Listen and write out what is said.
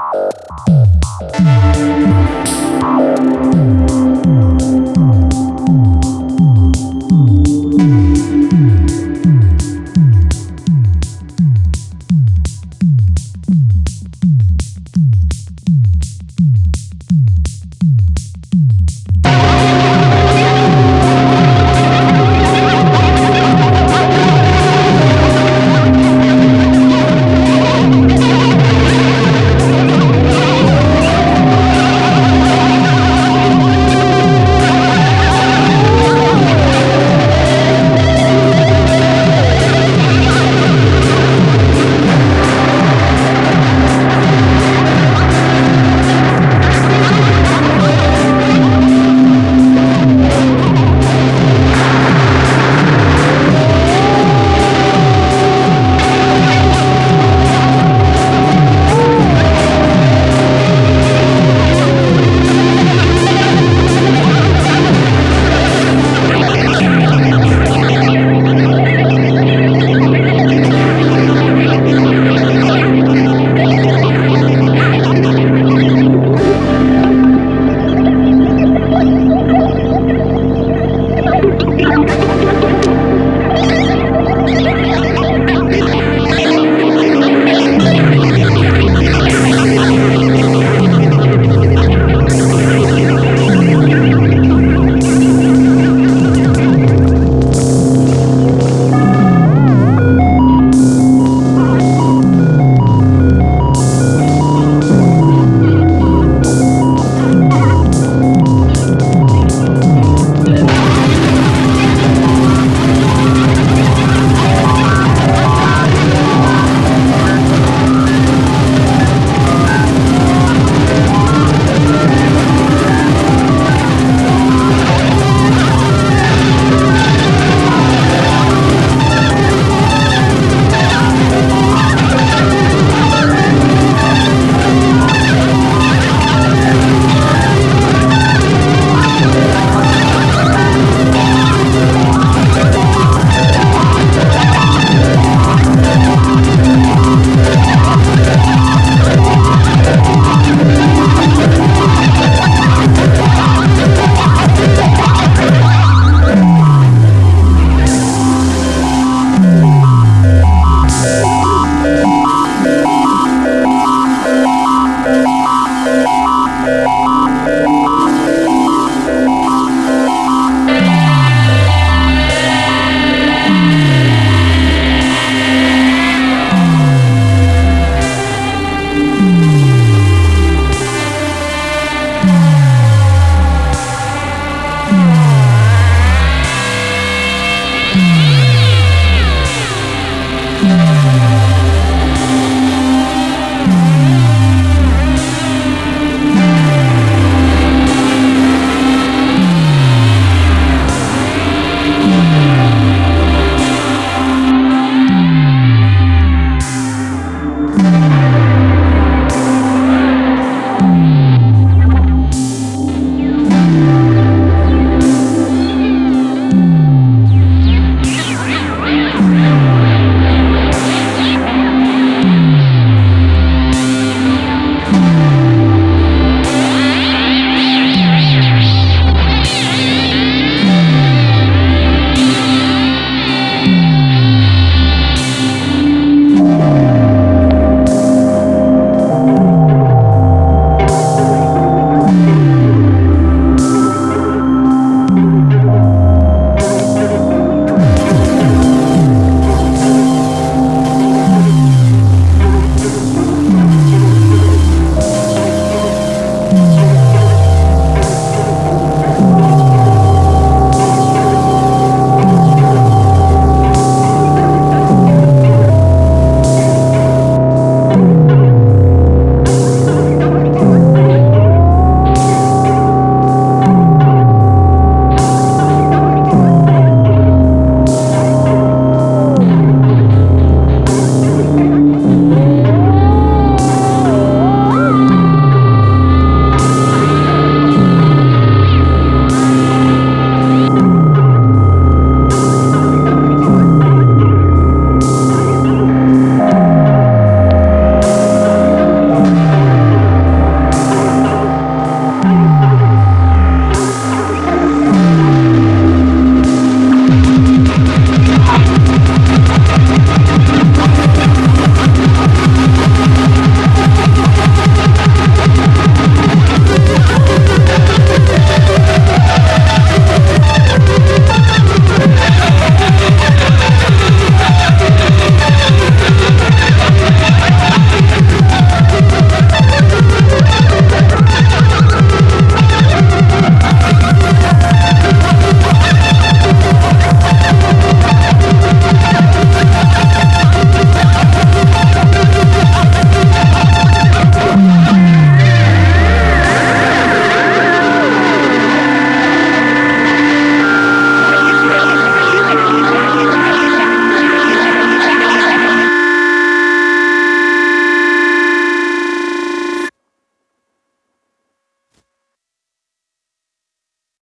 Música